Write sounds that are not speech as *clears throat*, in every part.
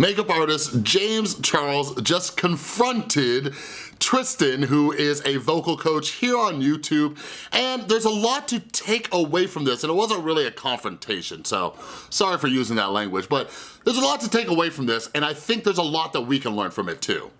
Makeup artist James Charles just confronted Tristan, who is a vocal coach here on YouTube, and there's a lot to take away from this, and it wasn't really a confrontation, so sorry for using that language, but there's a lot to take away from this, and I think there's a lot that we can learn from it too.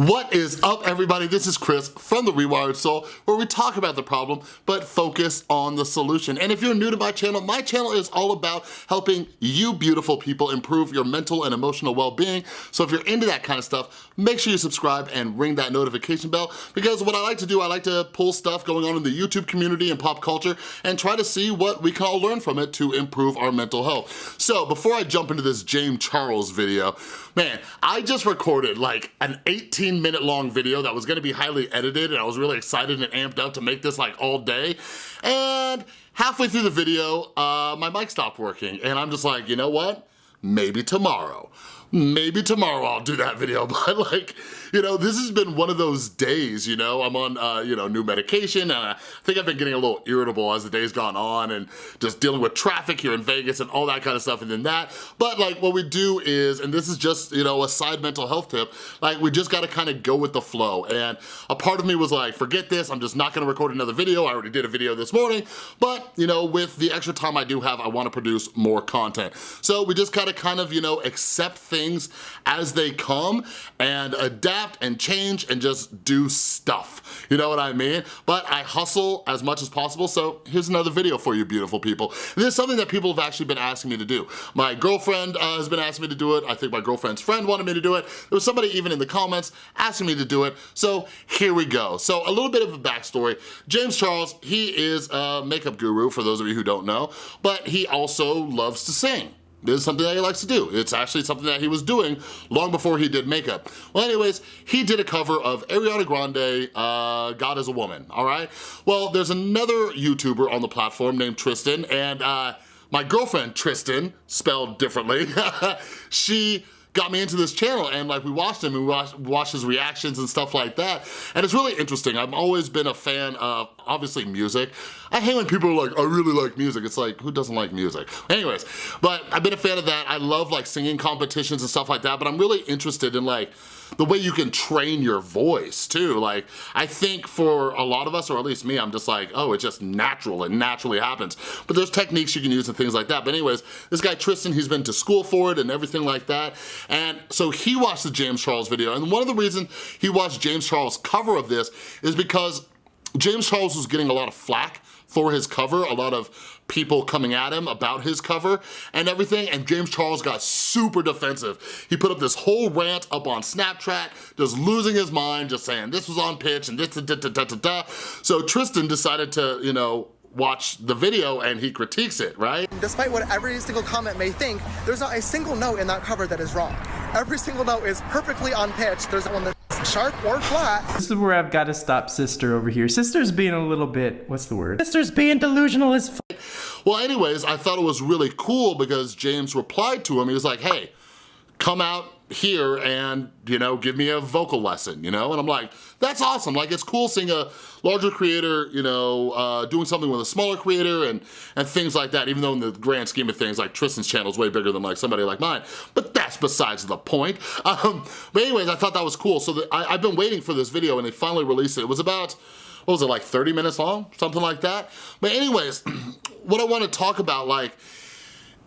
What is up everybody? This is Chris from The Rewired Soul where we talk about the problem but focus on the solution. And if you're new to my channel, my channel is all about helping you beautiful people improve your mental and emotional well-being. So if you're into that kind of stuff, make sure you subscribe and ring that notification bell because what I like to do, I like to pull stuff going on in the YouTube community and pop culture and try to see what we can all learn from it to improve our mental health. So before I jump into this James Charles video, man, I just recorded like an 18 minute long video that was gonna be highly edited and I was really excited and amped up to make this like all day. And halfway through the video, uh, my mic stopped working and I'm just like, you know what? Maybe tomorrow maybe tomorrow I'll do that video, *laughs* but like, you know, this has been one of those days, you know, I'm on, uh, you know, new medication and I think I've been getting a little irritable as the day's gone on and just dealing with traffic here in Vegas and all that kind of stuff and then that. But like what we do is, and this is just, you know, a side mental health tip, like we just gotta kind of go with the flow. And a part of me was like, forget this, I'm just not gonna record another video. I already did a video this morning, but you know, with the extra time I do have, I wanna produce more content. So we just gotta kind of, you know, accept things as they come and adapt adapt and change and just do stuff. You know what I mean? But I hustle as much as possible, so here's another video for you beautiful people. This is something that people have actually been asking me to do. My girlfriend uh, has been asking me to do it. I think my girlfriend's friend wanted me to do it. There was somebody even in the comments asking me to do it, so here we go. So a little bit of a backstory. James Charles, he is a makeup guru, for those of you who don't know, but he also loves to sing. Is something that he likes to do. It's actually something that he was doing long before he did makeup. Well, anyways, he did a cover of Ariana Grande, uh, God is a Woman, all right? Well, there's another YouTuber on the platform named Tristan, and uh, my girlfriend, Tristan, spelled differently, *laughs* she got me into this channel and like we watched him and we watched, watched his reactions and stuff like that. And it's really interesting. I've always been a fan of obviously music. I hate when people are like, I really like music. It's like, who doesn't like music? Anyways, but I've been a fan of that. I love like singing competitions and stuff like that, but I'm really interested in like, the way you can train your voice too. Like, I think for a lot of us, or at least me, I'm just like, oh, it's just natural, it naturally happens. But there's techniques you can use and things like that. But anyways, this guy Tristan, he's been to school for it and everything like that. And so he watched the James Charles video. And one of the reasons he watched James Charles' cover of this is because James Charles was getting a lot of flack for his cover, a lot of people coming at him about his cover and everything, and James Charles got super defensive. He put up this whole rant up on Snapchat, just losing his mind, just saying this was on pitch and this, da, da, da, da, da. So Tristan decided to, you know, watch the video and he critiques it, right? Despite what every single comment may think, there's not a single note in that cover that is wrong. Every single note is perfectly on pitch. There's one that's sharp or flat. This is where I've got to stop sister over here. Sister's being a little bit, what's the word? Sister's being delusional as f Well, anyways, I thought it was really cool because James replied to him. He was like, hey, come out here and, you know, give me a vocal lesson, you know? And I'm like, that's awesome. Like, it's cool seeing a larger creator, you know, uh, doing something with a smaller creator and, and things like that, even though in the grand scheme of things, like Tristan's channel is way bigger than like somebody like mine, but that's besides the point. *laughs* Um, but anyways, I thought that was cool. So the, I, I've been waiting for this video and they finally released it. It was about, what was it, like 30 minutes long? Something like that. But anyways, *clears throat* what I want to talk about, like,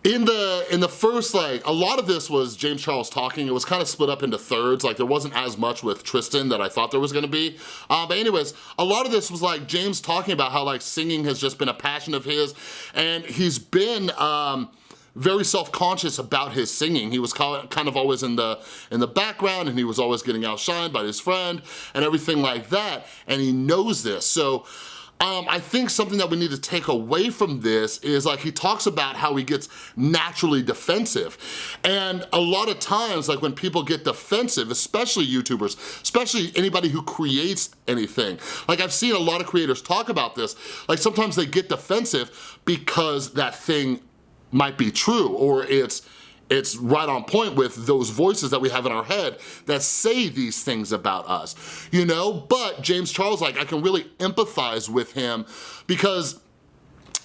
in the in the first like a lot of this was James Charles talking. It was kind of split up into thirds. Like there wasn't as much with Tristan that I thought there was gonna be. Uh, but anyways a lot of this was like James talking about how like singing has just been a passion of his. And he's been um, very self-conscious about his singing. He was kind of always in the in the background and he was always getting outshined by his friend and everything like that. And he knows this. So um, I think something that we need to take away from this is like he talks about how he gets naturally defensive. And a lot of times, like when people get defensive, especially YouTubers, especially anybody who creates anything, like I've seen a lot of creators talk about this, like sometimes they get defensive because that thing might be true or it's it's right on point with those voices that we have in our head that say these things about us, you know? But James Charles, like, I can really empathize with him because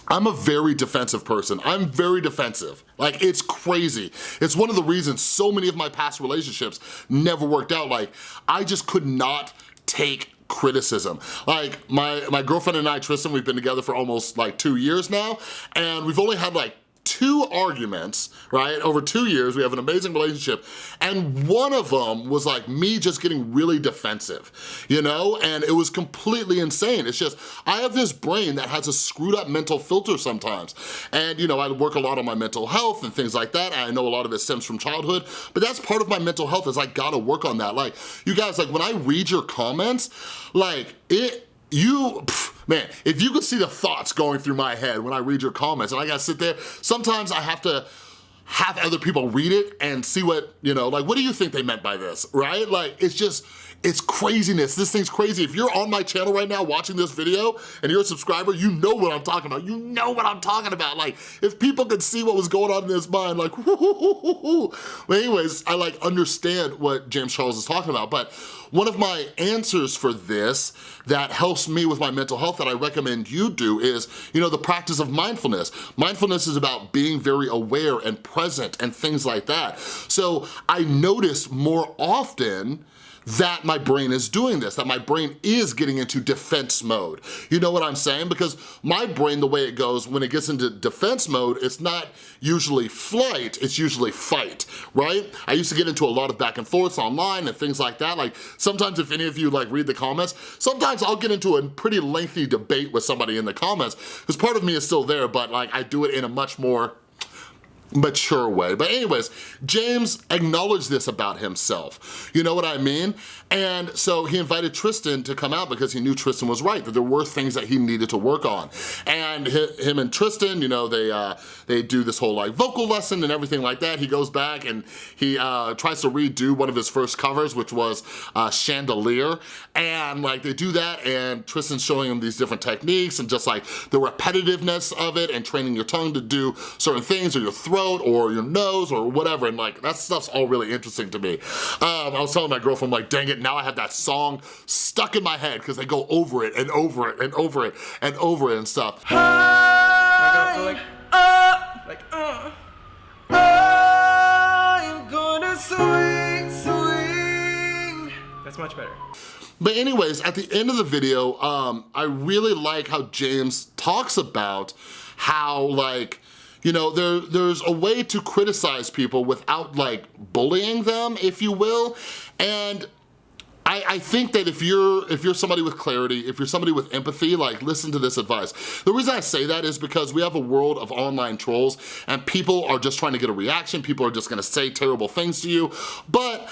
I'm a very defensive person. I'm very defensive. Like, it's crazy. It's one of the reasons so many of my past relationships never worked out. Like, I just could not take criticism. Like, my, my girlfriend and I, Tristan, we've been together for almost like two years now, and we've only had like two arguments, right? Over two years, we have an amazing relationship. And one of them was like me just getting really defensive, you know? And it was completely insane. It's just, I have this brain that has a screwed up mental filter sometimes. And you know, I work a lot on my mental health and things like that. I know a lot of it stems from childhood, but that's part of my mental health is I gotta work on that. Like, you guys, like when I read your comments, like it, you, man, if you could see the thoughts going through my head when I read your comments and I gotta sit there, sometimes I have to have other people read it and see what, you know, like, what do you think they meant by this, right? Like, it's just, it's craziness. This thing's crazy. If you're on my channel right now watching this video and you're a subscriber, you know what I'm talking about. You know what I'm talking about. Like, if people could see what was going on in his mind, like, But *laughs* anyways, I like understand what James Charles is talking about. But one of my answers for this that helps me with my mental health that I recommend you do is, you know, the practice of mindfulness. Mindfulness is about being very aware and present and things like that. So I notice more often that my brain is doing this, that my brain is getting into defense mode. You know what I'm saying? Because my brain, the way it goes, when it gets into defense mode, it's not usually flight, it's usually fight, right? I used to get into a lot of back and forths online and things like that. Like sometimes if any of you like read the comments, sometimes I'll get into a pretty lengthy debate with somebody in the comments because part of me is still there, but like I do it in a much more mature way. But anyways, James acknowledged this about himself. You know what I mean? And so he invited Tristan to come out because he knew Tristan was right, that there were things that he needed to work on. And him and Tristan, you know, they uh, they do this whole like vocal lesson and everything like that. He goes back and he uh, tries to redo one of his first covers, which was uh, Chandelier. And like they do that and Tristan's showing him these different techniques and just like the repetitiveness of it and training your tongue to do certain things or your throat or your nose or whatever. And like that stuff's all really interesting to me. Um, I was telling my girlfriend like, dang it, now I have that song stuck in my head because they go over it and over it and over it and over it and stuff. like, uh, like, uh. I'm gonna swing, swing. That's much better. But anyways, at the end of the video, um, I really like how James talks about how like, you know, there, there's a way to criticize people without like bullying them, if you will. And I, I, think that if you're if you're somebody with clarity, if you're somebody with empathy, like listen to this advice. The reason I say that is because we have a world of online trolls and people are just trying to get a reaction, people are just gonna say terrible things to you, but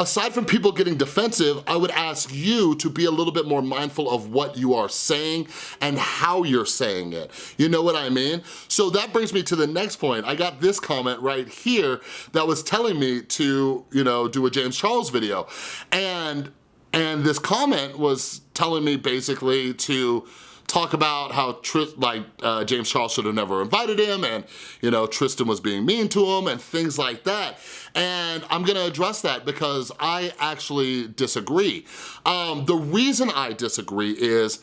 aside from people getting defensive, I would ask you to be a little bit more mindful of what you are saying and how you're saying it. You know what I mean? So that brings me to the next point. I got this comment right here that was telling me to, you know, do a James Charles video. And, and this comment was telling me basically to talk about how like uh, James Charles should have never invited him and you know Tristan was being mean to him and things like that and I'm gonna address that because I actually disagree. Um, the reason I disagree is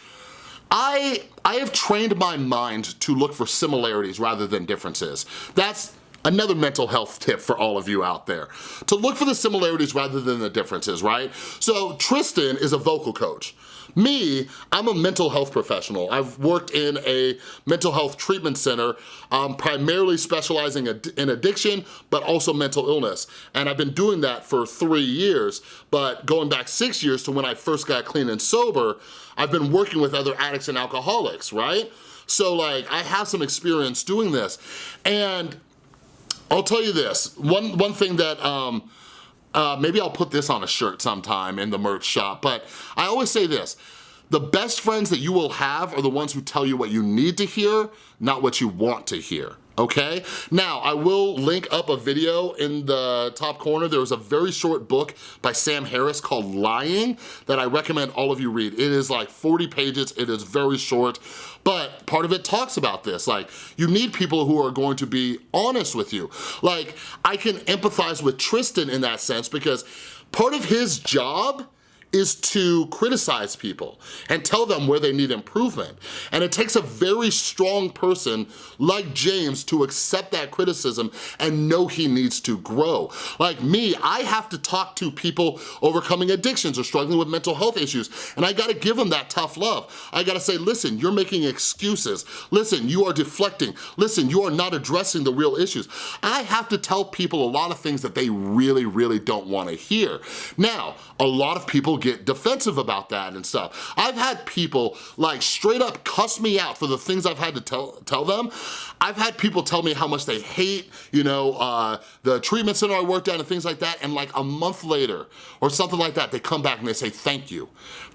I, I have trained my mind to look for similarities rather than differences. That's Another mental health tip for all of you out there. To look for the similarities rather than the differences, right? So Tristan is a vocal coach. Me, I'm a mental health professional. I've worked in a mental health treatment center, um, primarily specializing in addiction, but also mental illness. And I've been doing that for three years, but going back six years to when I first got clean and sober, I've been working with other addicts and alcoholics, right? So like, I have some experience doing this. And I'll tell you this, one, one thing that, um, uh, maybe I'll put this on a shirt sometime in the merch shop, but I always say this, the best friends that you will have are the ones who tell you what you need to hear, not what you want to hear okay? Now, I will link up a video in the top corner. There was a very short book by Sam Harris called Lying that I recommend all of you read. It is like 40 pages, it is very short, but part of it talks about this. Like, you need people who are going to be honest with you. Like, I can empathize with Tristan in that sense because part of his job is to criticize people and tell them where they need improvement. And it takes a very strong person like James to accept that criticism and know he needs to grow. Like me, I have to talk to people overcoming addictions or struggling with mental health issues, and I gotta give them that tough love. I gotta say, listen, you're making excuses. Listen, you are deflecting. Listen, you are not addressing the real issues. I have to tell people a lot of things that they really, really don't wanna hear. Now, a lot of people get defensive about that and stuff. I've had people like straight up cuss me out for the things I've had to tell, tell them. I've had people tell me how much they hate, you know, uh, the treatment center I worked at and things like that, and like a month later or something like that, they come back and they say, thank you.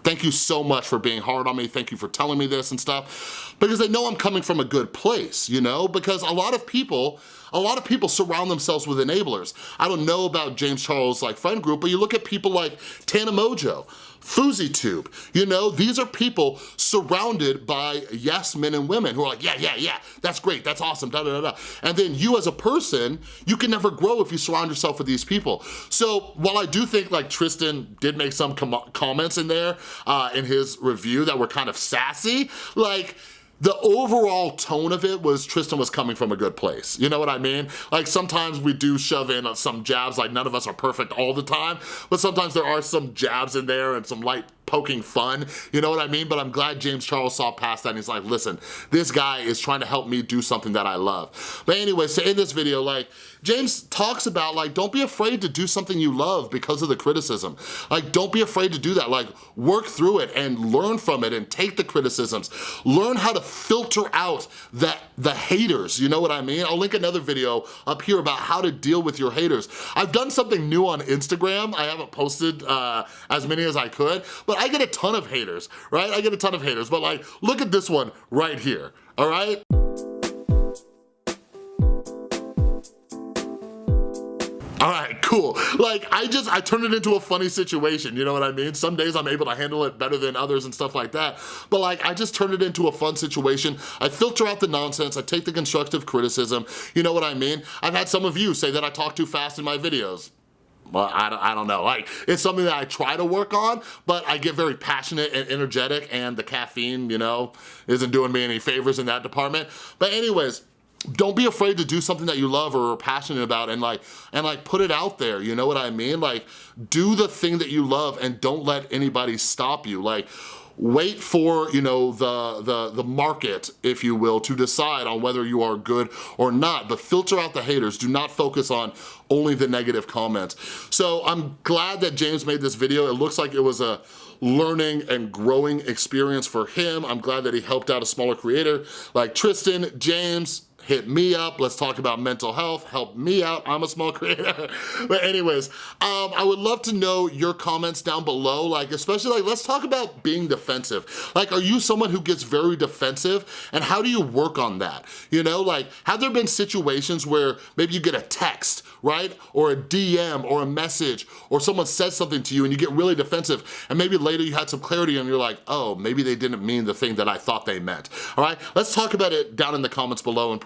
Thank you so much for being hard on me. Thank you for telling me this and stuff. Because they know I'm coming from a good place, you know? Because a lot of people, a lot of people surround themselves with enablers. I don't know about James Charles' like friend group, but you look at people like Tana Mongeau, FouseyTube, you know, these are people surrounded by yes men and women who are like, yeah, yeah, yeah, that's great, that's awesome, da da da da. And then you as a person, you can never grow if you surround yourself with these people. So while I do think like Tristan did make some com comments in there uh, in his review that were kind of sassy, like, the overall tone of it was Tristan was coming from a good place. You know what I mean? Like sometimes we do shove in some jabs, like none of us are perfect all the time, but sometimes there are some jabs in there and some light poking fun, you know what I mean? But I'm glad James Charles saw past that and he's like, listen, this guy is trying to help me do something that I love. But anyway, so in this video, like, James talks about like, don't be afraid to do something you love because of the criticism. Like, don't be afraid to do that. Like, work through it and learn from it and take the criticisms. Learn how to filter out that the haters, you know what I mean? I'll link another video up here about how to deal with your haters. I've done something new on Instagram. I haven't posted uh, as many as I could, but I get a ton of haters, right? I get a ton of haters, but like, look at this one right here, all right? All right, cool. Like, I just, I turn it into a funny situation, you know what I mean? Some days I'm able to handle it better than others and stuff like that, but like, I just turn it into a fun situation. I filter out the nonsense, I take the constructive criticism, you know what I mean? I've had some of you say that I talk too fast in my videos well, I don't, I don't know. Like, it's something that I try to work on, but I get very passionate and energetic and the caffeine, you know, isn't doing me any favors in that department. But anyways, don't be afraid to do something that you love or are passionate about and like and like put it out there you know what i mean like do the thing that you love and don't let anybody stop you like wait for, you know, the, the, the market, if you will, to decide on whether you are good or not, but filter out the haters. Do not focus on only the negative comments. So I'm glad that James made this video. It looks like it was a learning and growing experience for him. I'm glad that he helped out a smaller creator like Tristan, James, hit me up. Let's talk about mental health. Help me out. I'm a small *laughs* creator. but anyways, um, I would love to know your comments down below. Like, especially like, let's talk about being defensive. Like, are you someone who gets very defensive? And how do you work on that? You know, like, have there been situations where maybe you get a text, right? Or a DM or a message or someone says something to you and you get really defensive and maybe later you had some clarity and you're like, oh, maybe they didn't mean the thing that I thought they meant, all right? Let's talk about it down in the comments below and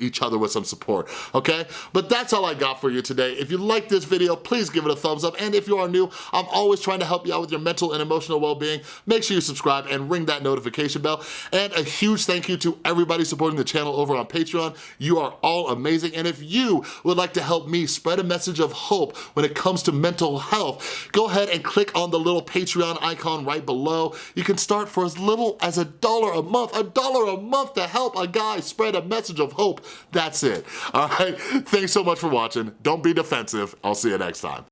each other with some support, okay? But that's all I got for you today. If you like this video, please give it a thumbs up. And if you are new, I'm always trying to help you out with your mental and emotional well-being. Make sure you subscribe and ring that notification bell. And a huge thank you to everybody supporting the channel over on Patreon. You are all amazing. And if you would like to help me spread a message of hope when it comes to mental health, go ahead and click on the little Patreon icon right below. You can start for as little as a dollar a month, a dollar a month to help a guy spread a message of hope. That's it. All right, *laughs* thanks so much for watching. Don't be defensive. I'll see you next time.